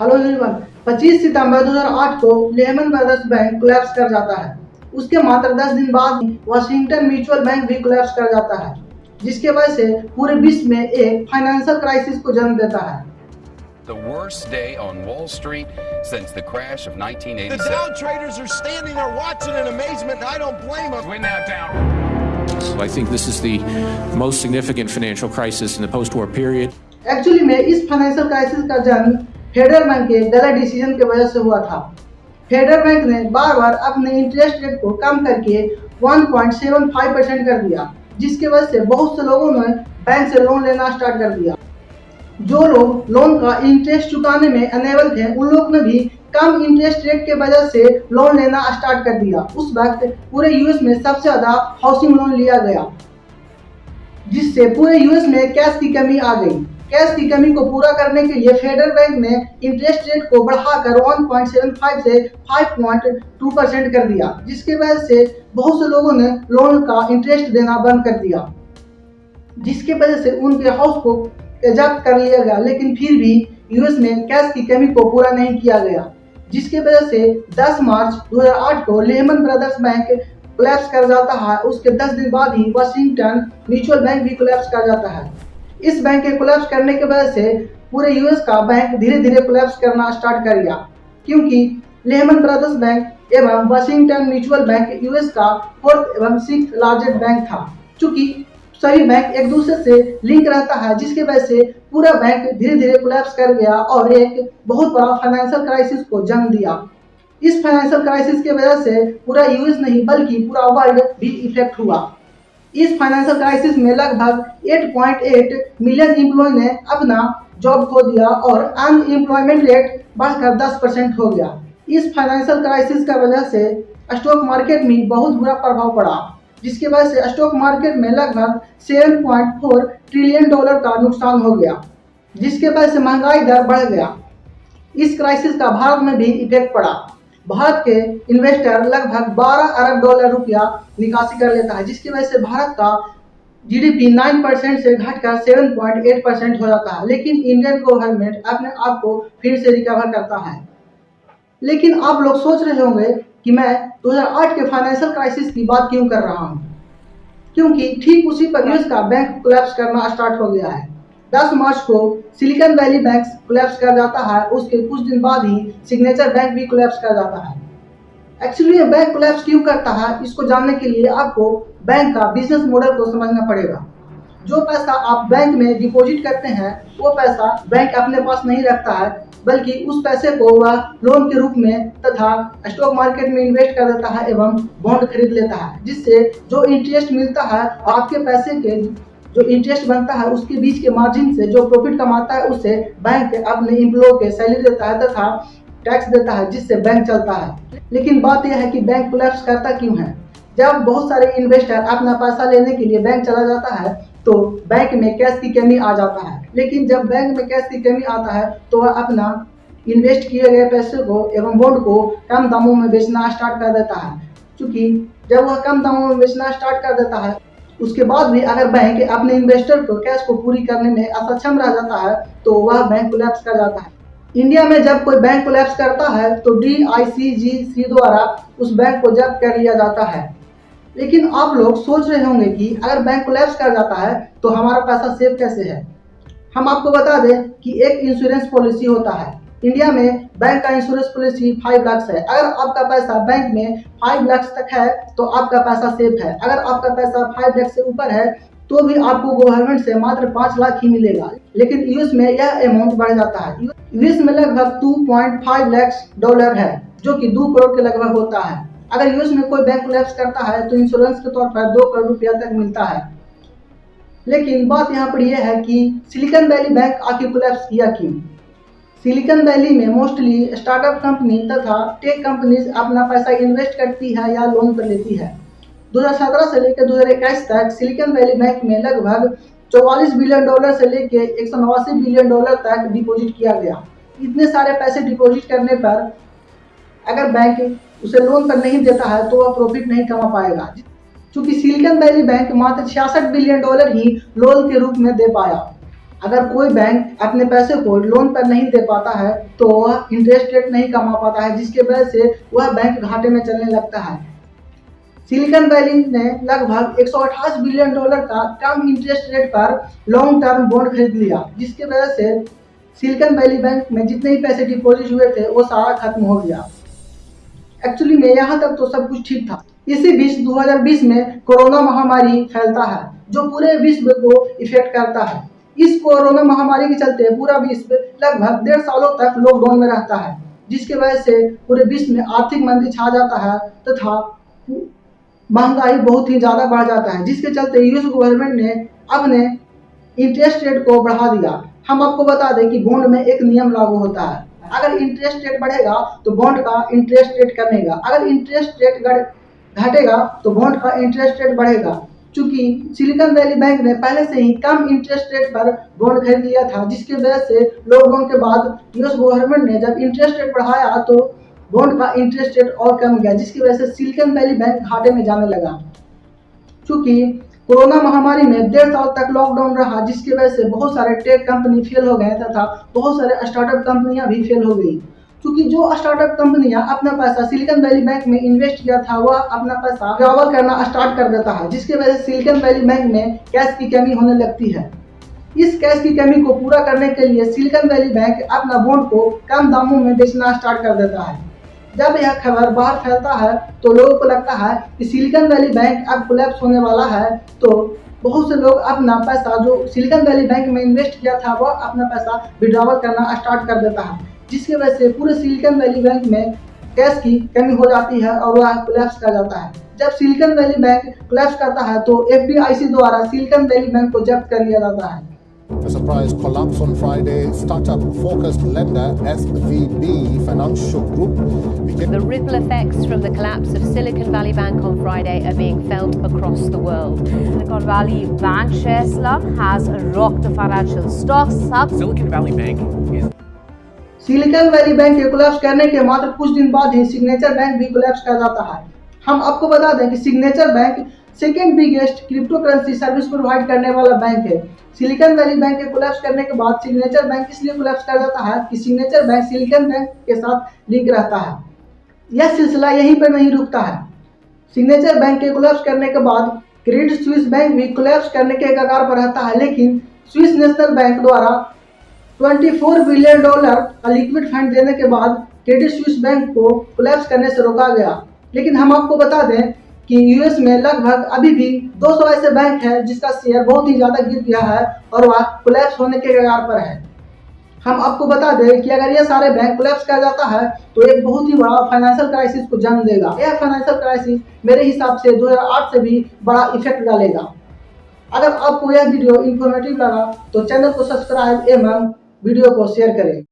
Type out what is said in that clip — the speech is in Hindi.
हेलो एवरीवन 25 सितंबर 2008 को लेमन ब्रदर्स बैंक कोलैप्स कर जाता है उसके मात्र 10 दिन बाद वाशिंगटन म्यूचुअल बैंक भी कोलैप्स कर जाता है जिसके वजह से पूरे विश्व में एक फाइनेंशियल क्राइसिस को जन्म देता है The worst day on Wall Street since the crash of 1987. The Dow traders are standing there watching in amazement, and I don't blame them. We're now down. So I think this is the most significant financial crisis in the post-war period. Actually में इस फाइनेंशियल क्राइसिस का जन्म फेडरल बैंक के गलत डिसीज़न की वजह से हुआ था। फेडरल बैंक ने बार बार अपने इंटरेस्ट रेट को कम करके 1.75 परसेंट कर दिया, जिसकी वजह से बहुत से लोगों ने बैंक से लोन लेना स्टार्ट कर दिया। जो लोग लोन का इंटरेस्ट चुकाने में अनेबल थे, उन लोग ने भी कम इंटरेस्ट रेट के वजह से लोन लेना स्टार्ट कर दिया। उस वक्त पूरे यूएस में सबसे ज़्यादा हाउसिंग लोन लिया गया, जिससे पूरे यूएस में कैश की कमी आ गई। कैश की कमी को पूरा करने के लिए फेडरल बैंक ने इंटरेस्ट रेट को बढ़ाकर 1.75 से 5.2 परसेंट कर दिया, जिसकी वजह से बहुत से लोगों ने लोन का इंटरेस्ट देना बंद कर दिया, जिसकी वजह से उनके हाउस को जब्त कर लिया गया, लेकिन फिर भी यूएस में कैश की कमी को पूरा नहीं किया गया, जिसकी वजह से 10 मार्च 2008 को लेमन ब्रदर्स बैंक कोलैप्स कर जाता है, उसके 10 दिन बाद ही वाशिंगटन म्यूचुअल बैंक भी कोलैप्स कर जाता है। इस बैंक के कोलैप्स करने की वजह से पूरे यूएस का बैंक धीरे धीरे कोलैप्स करना स्टार्ट कर गया। क्योंकि लेमन ब्रदर्स बैंक एवं वाशिंगटन म्यूचुअल बैंक यूएस का फोर्थ एवं सिक्स लार्जेस्ट बैंक था चूँकि सभी बैंक एक दूसरे से लिंक रहता है, जिसकी वजह से पूरा बैंक धीरे धीरे कोलैप्स कर गया और एक बहुत बड़ा फाइनेंशियल क्राइसिस को जन्म दिया। इस फाइनेंशियल क्राइसिस की वजह से पूरा यूएस नहीं, बल्कि पूरा वर्ल्ड भी इफ़ेक्ट हुआ। इस फाइनेंशियल क्राइसिस में लगभग 8.8 मिलियन एम्प्लॉय ने अपना जॉब खो दिया और अनएम्प्लॉयमेंट रेट बढ़कर 10 परसेंट हो गया। इस फाइनेंशियल क्राइसिस का वजह से स्टॉक मार्केट में बहुत बुरा प्रभाव पड़ा, जिसकी वजह से स्टॉक मार्केट में लगभग 7.4 ट्रिलियन डॉलर का नुकसान हो गया, जिसके वजह से महँगाई दर बढ़ गया। इस क्राइसिस का भारत में भी इफ़ेक्ट पड़ा। भारत के इन्वेस्टर लगभग 12 अरब डॉलर रुपया निकासी कर लेता है जिसकी वजह से भारत का जीडीपी 9 परसेंट से घटकर 7.8 परसेंट हो जाता है। लेकिन इंडियन गवर्नमेंट अपने आप को फिर से रिकवर करता है। लेकिन आप लोग सोच रहे होंगे कि मैं 2008 के फाइनेंशियल क्राइसिस की बात क्यों कर रहा हूँ? क्योंकि ठीक उसी पर यूएस का बैंक कोलैप्स करना स्टार्ट हो गया है। 10 मार्च को सिलिकॉन वैली बैंक कोलैप्स कर जाता है, उसके कुछ दिन बाद ही सिग्नेचर बैंक भी कोलैप्स कर जाता है। एक्चुअली ये बैंक कोलैप्स क्यों करता है, इसको जानने के लिए आपको बैंक का बिज़नेस मॉडल को समझना पड़ेगा। जो पैसा आप बैंक में डिपॉजिट करते हैं, वो पैसा बैंक अपने पास नहीं रखता है, बल्कि उस पैसे को वह लोन के रूप में तथा स्टॉक मार्केट में इन्वेस्ट कर देता है एवं बॉन्ड खरीद लेता है, जिससे जो इंटरेस्ट मिलता है, आपके पैसे के जो इंटरेस्ट बनता है उसके बीच के मार्जिन से, जो प्रॉफिट कमाता है उससे बैंक अपने एम्प्लॉय के सैलरी देता है तथा टैक्स देता है, जिससे बैंक चलता है। लेकिन बात यह है कि बैंक कोलैप्स करता क्यों है? जब बहुत सारे इन्वेस्टर अपना पैसा लेने के लिए बैंक चला जाता है तो बैंक में कैश की कमी आ जाता है। लेकिन जब बैंक में कैश की कमी आता है तो वह अपना इन्वेस्ट किए गए पैसे को एवं बॉन्ड को कम दामों में बेचना स्टार्ट कर देता है। क्योंकि जब वह कम दामों में बेचना स्टार्ट कर देता है उसके बाद भी अगर बैंक अपने इन्वेस्टर को कैश को पूरी करने में असक्षम रह जाता है तो वह बैंक कोलैप्स कर जाता है। इंडिया में जब कोई बैंक कोलैप्स करता है तो डी आई सी जी सी द्वारा उस बैंक को जब्त कर लिया जाता है। लेकिन आप लोग सोच रहे होंगे कि अगर बैंक कोलैप्स कर जाता है तो हमारा पैसा सेफ़ कैसे है? हम आपको बता दें कि एक इंश्योरेंस पॉलिसी होता है। इंडिया में बैंक का इंश्योरेंस पॉलिसी फाइव लाख है। अगर आपका पैसा बैंक में फाइव लाख तक है तो आपका पैसा सेफ़ है। अगर आपका पैसा फाइव लाख से ऊपर है तो भी आपको गवर्नमेंट से मात्र पाँच लाख ही मिलेगा। लेकिन यूएस में यह अमाउंट बढ़ जाता है। यूएस में लगभग 2.5 लाख डॉलर है, जो कि दो करोड़ के लगभग होता है। अगर यूएस में कोई बैंक कोलैप्स करता है तो इंश्योरेंस के तौर पर दो करोड़ रुपया तक मिलता है। लेकिन बात यहाँ पर यह है कि सिलिकॉन वैली बैंक आखिर कोलैप्स किया क्यों? सिलिकॉन वैली में मोस्टली स्टार्टअप कंपनी तथा टेक कंपनीज़ अपना पैसा इन्वेस्ट करती है या लोन पर लेती है। 2017 से लेकर 2021 तक सिलिकॉन वैली बैंक में लगभग 44 बिलियन डॉलर से लेकर एक सौ नवासी बिलियन डॉलर तक डिपॉजिट किया गया। इतने सारे पैसे डिपॉजिट करने पर अगर बैंक उसे लोन पर नहीं देता है तो वह प्रॉफिट नहीं कमा पाएगा। क्योंकि सिलिकॉन वैली बैंक मात्र छियासठ बिलियन डॉलर ही लोन के रूप में दे पाया। अगर कोई बैंक अपने पैसे को लोन पर नहीं दे पाता है तो वह इंटरेस्ट रेट नहीं कमा पाता है, जिसके वजह से वह बैंक घाटे में चलने लगता है। सिलिकॉन वैली ने लगभग 128 बिलियन डॉलर का कम इंटरेस्ट रेट पर लॉन्ग टर्म बॉन्ड खरीद लिया, जिसके वजह से सिलिकॉन वैली बैंक में जितने ही पैसे डिपॉजिट हुए थे, वो सारा खत्म हो गया। एक्चुअली में यहाँ तक तो सब कुछ ठीक था। इसी बीच 2020 में कोरोना महामारी फैलता है, जो पूरे विश्व को इफ़ेक्ट करता है। इस कोरोना महामारी के चलते पूरा विश्व लगभग डेढ़ सालों तक लॉकडाउन में रहता है, जिसकी वजह से पूरे विश्व में आर्थिक मंदी छा जाता है तथा महँगाई बहुत ही ज़्यादा बढ़ जाता है, जिसके चलते यूएस गवर्नमेंट ने अपने इंटरेस्ट रेट को बढ़ा दिया। हम आपको बता दें कि बॉन्ड में एक नियम लागू होता है। अगर इंटरेस्ट रेट बढ़ेगा तो बॉन्ड का इंटरेस्ट रेट कमेगा। अगर इंटरेस्ट रेट घटेगा तो बॉन्ड का इंटरेस्ट रेट बढ़ेगा। चूँकि सिलिकॉन वैली बैंक ने पहले से ही कम इंटरेस्ट रेट पर बॉन्ड खरीद लिया था, जिसकी वजह से लॉकडाउन के बाद यूएस गवर्नमेंट ने जब इंटरेस्ट रेट बढ़ाया तो बॉन्ड का इंटरेस्ट रेट और कम गया, जिसकी वजह से सिलिकॉन वैली बैंक घाटे में जाने लगा। चूँकि कोरोना महामारी में डेढ़ साल तक लॉकडाउन रहा, जिसकी वजह से बहुत सारे टेक कंपनी फेल हो गए, तथा बहुत सारे स्टार्टअप कंपनियाँ भी फेल हो गई। क्योंकि जो स्टार्टअप कंपनियाँ अपना पैसा सिलिकॉन वैली बैंक में इन्वेस्ट किया था, वह अपना पैसा ट्रेवल करना स्टार्ट कर देता है, जिसके वजह से सिलिकॉन वैली बैंक में कैश की कमी होने लगती है। इस कैश की कमी को पूरा करने के लिए सिलिकॉन वैली बैंक अपना बॉन्ड को कम दामों में बेचना स्टार्ट कर देता है। जब यह खबर बाहर फैलता है तो लोगों को लगता है कि सिलिकॉन वैली बैंक अब कोलैप्स होने वाला है तो बहुत से लोग अपना पैसा जो सिलिकॉन वैली बैंक में इन्वेस्ट किया था, वह अपना पैसा विड्रॉवल करना स्टार्ट कर देता है। जिसकी वजह से पूरे सिलिकॉन वैली बैंक में कैश की कमी हो जाती है और वह कोलैप्स कर जाता है जब सिलिकॉन वैली बैंक कोलैप्स करता है तो एफ़ द्वारा सिलिकॉन वैली बैंक को जब्त कर लिया जाता है A surprise collapse on Friday. Startup focused lender SVB Financial Group became The ripple effects from the collapse of Silicon Valley Bank on Friday are being felt across the world. Silicon Valley Bank share slump has rocked the financial stocks. Silicon Valley Bank is Silicon Valley bank के कोलैप्स करने के मात्र कुछ दिन बाद ही सिग्नेचर बैंक भी कोलैप्स कर जाता है। हम आपको बता दें कि signature bank second biggest crypto currency service provide करने वाला बैंक है। सिलिकॉन वैली बैंक के कोलैप्स करने के बाद सिग्नेचर बैंक इसलिए कोलैप्स कर जाता है कि सिग्नेचर बैंक सिलिकॉन बैंक के साथ लिंक रहता है। यह सिलसिला यहीं पर नहीं रुकता है। सिग्नेचर बैंक के कोलैप्स करने के बाद क्रेडिट स्विस बैंक भी कोलैप्स करने के कगार पर रहता है, लेकिन स्विस नेशनल बैंक द्वारा 24 बिलियन डॉलर का लिक्विड फंड देने के बाद क्रेडिट स्विस बैंक को कोलैप्स करने से रोका गया। लेकिन हम आपको बता दें कि यूएस में लगभग अभी भी 200 ऐसे बैंक हैं जिसका शेयर बहुत ही ज़्यादा गिर गया है और वह कोलैप्स होने के कगार पर है। हम आपको बता दें कि अगर ये सारे बैंक कोलैप्स कर जाता है तो एक बहुत ही बड़ा फाइनेंशियल क्राइसिस को जन्म देगा। यह फाइनेंशियल क्राइसिस मेरे हिसाब से 2008 से भी बड़ा इफ़ेक्ट डालेगा। अगर आपको यह वीडियो इन्फॉर्मेटिव लगा तो चैनल को सब्सक्राइब एवं वीडियो को शेयर करें।